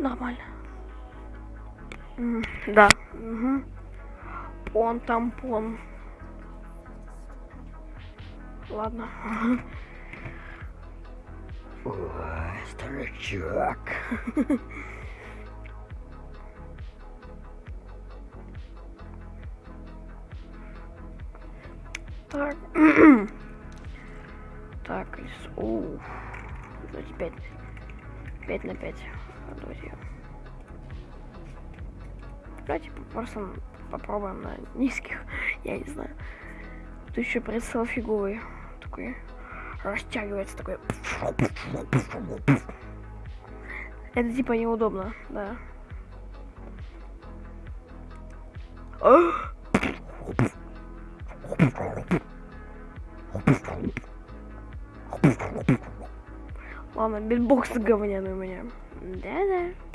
Нормально. М, Да. Угу. Пон тампон. Ладно. Ой, старичок. Так. Так, из... Оу. Давайте 5. 5 на 5. Давайте. Давайте просто попробуем на низких. Я не знаю. Тут еще прицел фиговый. Такой растягивается такой. Это типа неудобно, да. Ладно, битбокс говняный у меня. Да-да.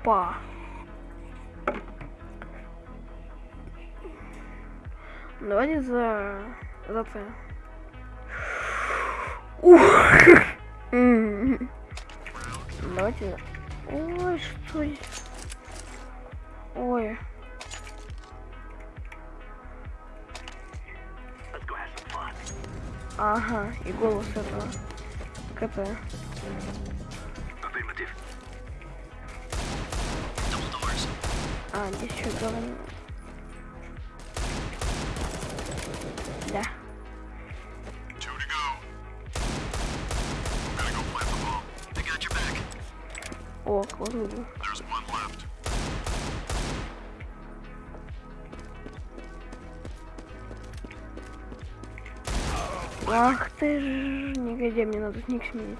Опа. Давайте за... за це. Ух. Давайте. Ой, что здесь? Ой. Ага, и голос этого. КП. А, здесь еще говно. Да. О, left. Ах ты ж, негодяй, мне надо ник сменить.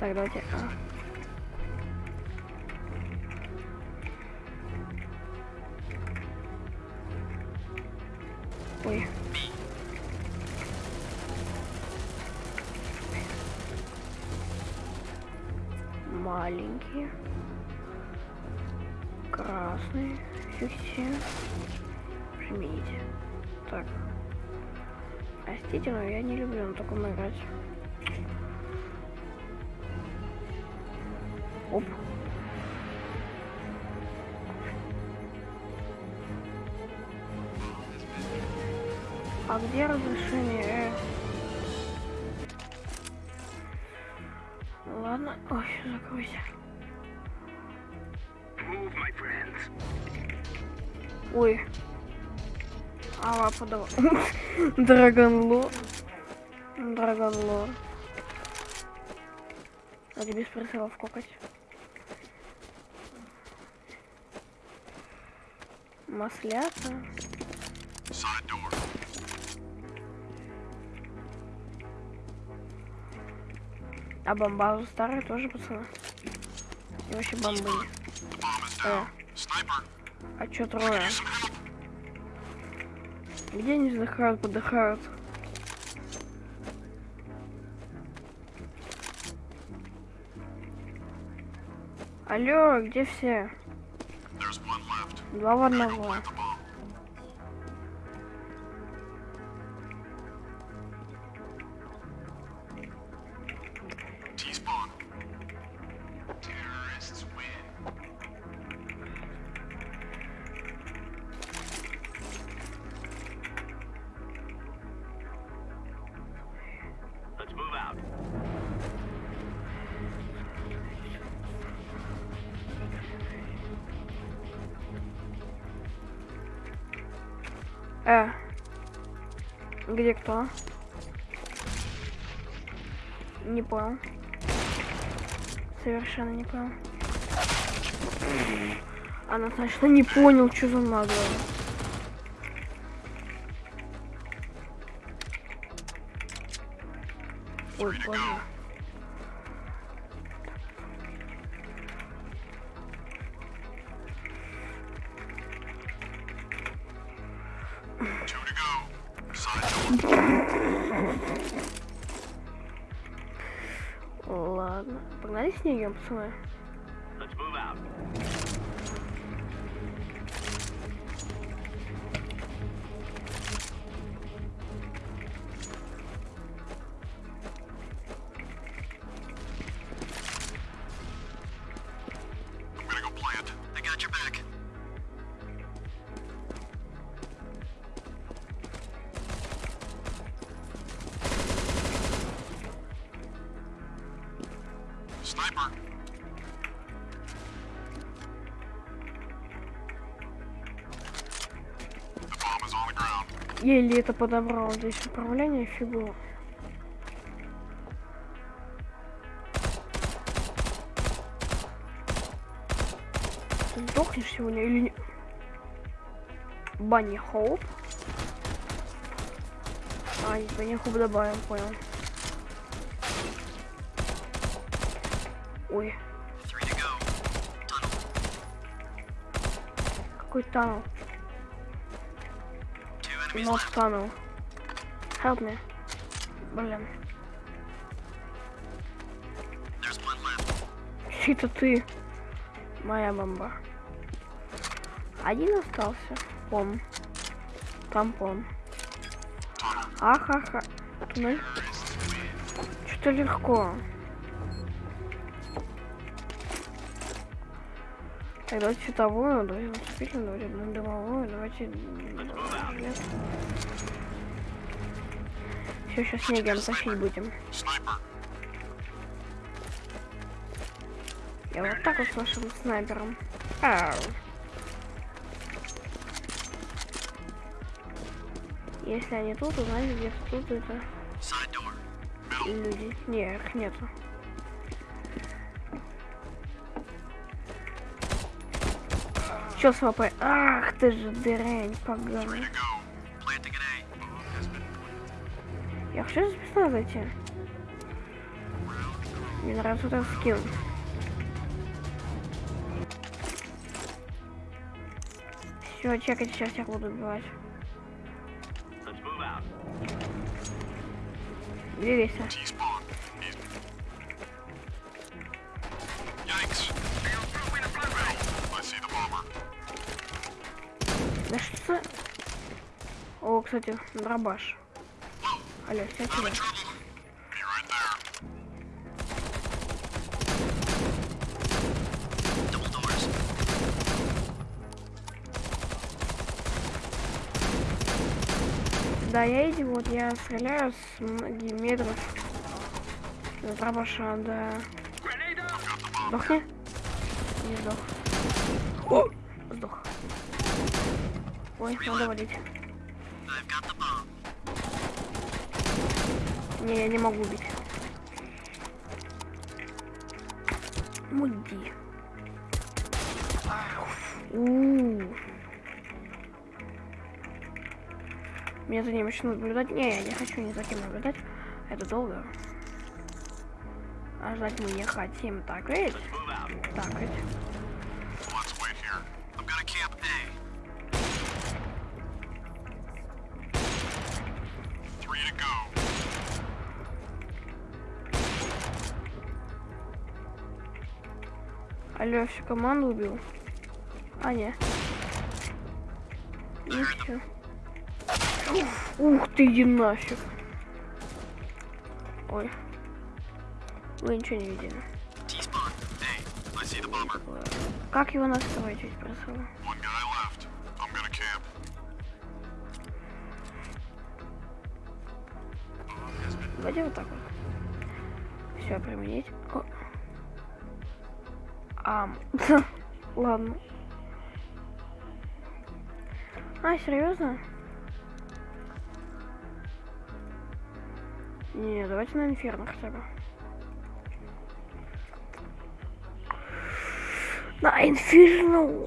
Так, давайте. а. Ой. Маленький. Красный. Фикси. Жмите. Так. Простите, но я не люблю на таком играть. Оп. А где разрешение? Э? Ладно. Ой, закройся. Ой. Ава подала. Драгонлор. Драгонлор. Надо без прицелов кокать. Маслята. Side door. А бомбазу старые тоже, пацаны. И вообще бомбы. Sniper. а чё трое? Где они вздыхают, подыхают? Алло, где все? Два в одного. Э. Где кто? Не понял. Совершенно не понял. Она, значит, не понял, что за наглая. Ой, боже. Погнали снегом, пацаны. Еле это подобрал. Здесь управление фигу. Ты сдохнешь сегодня или не? Банни Хоуп. А, не Банни Хоуп добавим, понял. Ой, какой танул? Not left. tunnel. Help me. Блин. Чьи-то ты. Моя бомба. Один остался. Пом. Тампон. Ахаха. Туннель. Что-то легко. Так, давайте световую, давайте наступительную, одну дымовую, давайте... Все, сейчас снегом тащить будем. Я вот так вот с нашим снайпером. Ау. Если они тут, значит где-то тут это люди. Не, их нету. Чё с ВП? Ах ты же an A. Я хочу за пистолет зайти. Мне нравится этот скилл. Все, чекайте, сейчас всех буду убивать. Let's move За... О, кстати, дробаш. Алло. Double doors. Да, я идиот, я стреляю с многих метров. Дробаша, да. Сдохни. Не сдох. О! Ой, надо валить. Не, я не могу убить. У-у-у. Меня за ним начнут наблюдать. Не, я не хочу ни за кем наблюдать. Это долго. А ждать мы не хотим. Так ведь? Так ведь. Алло, всю команду убил. А, не. И все. Ух ты, иди нафиг. Ой. Вы ничего не видели. Как его настроить, gonna camp. Давайте вот так вот. Все, применить. Ам. Ладно. А, серьезно? Не, давайте на инферно хотя бы. На инферно.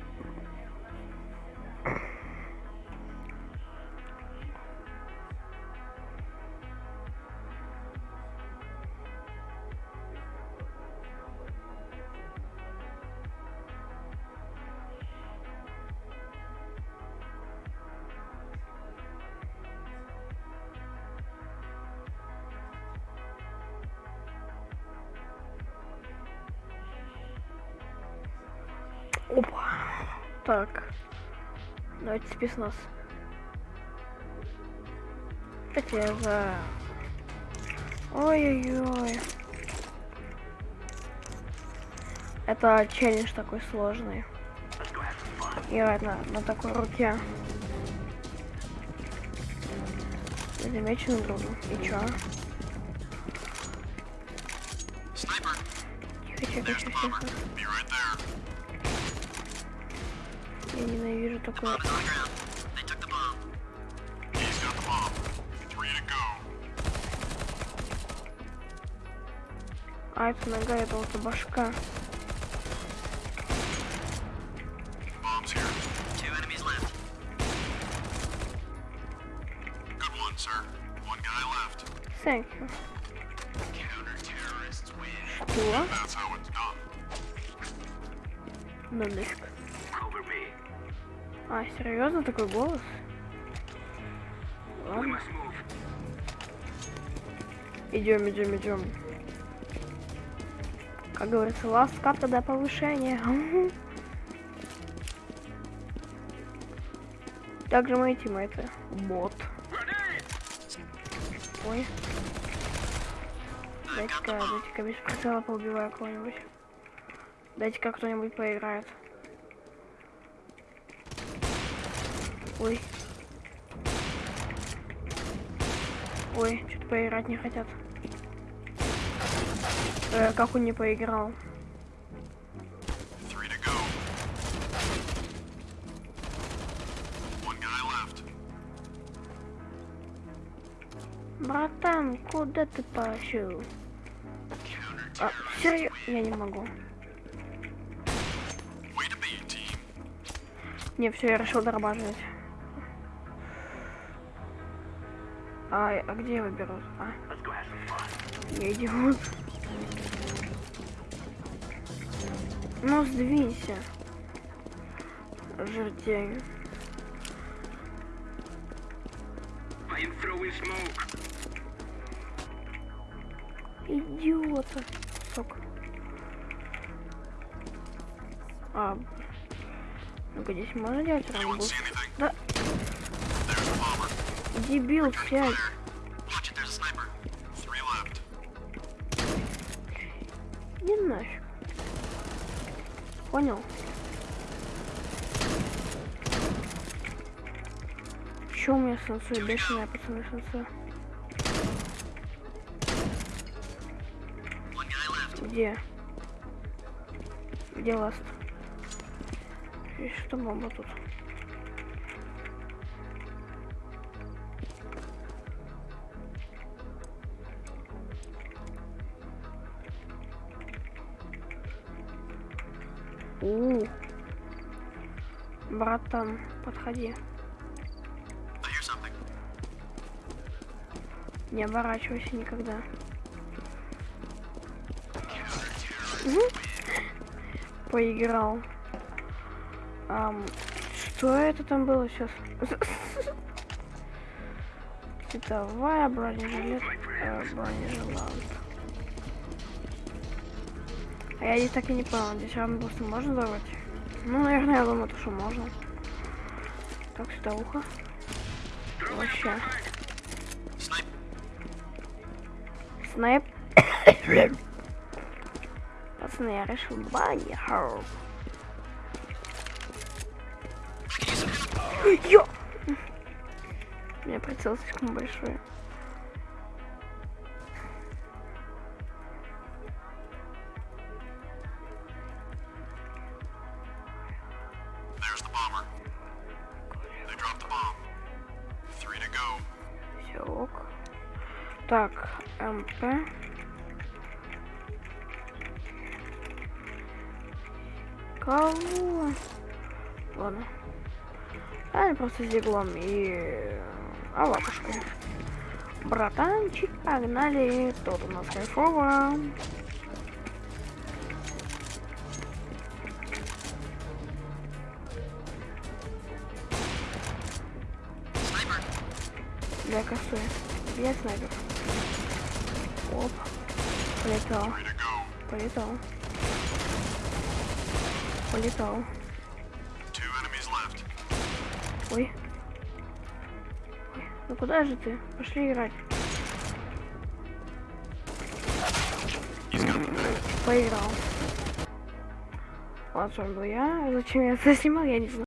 Так. Давайте спецназ. Опять я за... Ой-ой-ой. Это челлендж такой сложный. Играть на, на такой руке. Замеченным другом. И чё? Тихо, тихо, тихо, тихо. Three to go. А, это нога, это вот башка. Bomb's here. Two enemies А, серьезно такой голос? Ладно. Идем, идем, идем. Как говорится, last cut тогда повышение. Также мои тиммейты. Бот. Ой. Дайте-ка, дайте-ка без прицела поубиваю кого-нибудь. Дайте-ка кто-нибудь поиграет. Ой. Ой, что-то поиграть не хотят. Э, как он не поиграл? Братан, куда ты пошел? А, серьезно? Я не могу. Не, все, я решил дорабатывать. А, а где его берут? А, я идиот. Ну, сдвинься. Smoke. Идиота. Сок. А, ну-ка, здесь можно делать anything? Да, Three left. Не нафиг. Понял? Чё у меня сенсой? Бешеная пацаны left. Где? Где ласт? И что бомба тут? У, братан, подходи. Не оборачивайся никогда. Поиграл. Ам, что это там было сейчас? Цветовая бронежилет, э, бронежилант. А я здесь так и не понял, здесь рамбусы можно давать? Ну, наверное, я думаю, то, что можно. Так, сюда ухо. Вообще. Снайп. Пацаны, я решил help. Ё! У меня прицел слишком большой. Так, МП. Кого? Ладно. А просто с диглом и алапушкой. Братанчик, погнали. Тут у нас кайфово. Я косой. Я снайпер. Оп. To go. Полетал. Ой. Ну куда же ты? Пошли играть. Поиграл. Вами был я. Зачем я это снимал, я не знаю.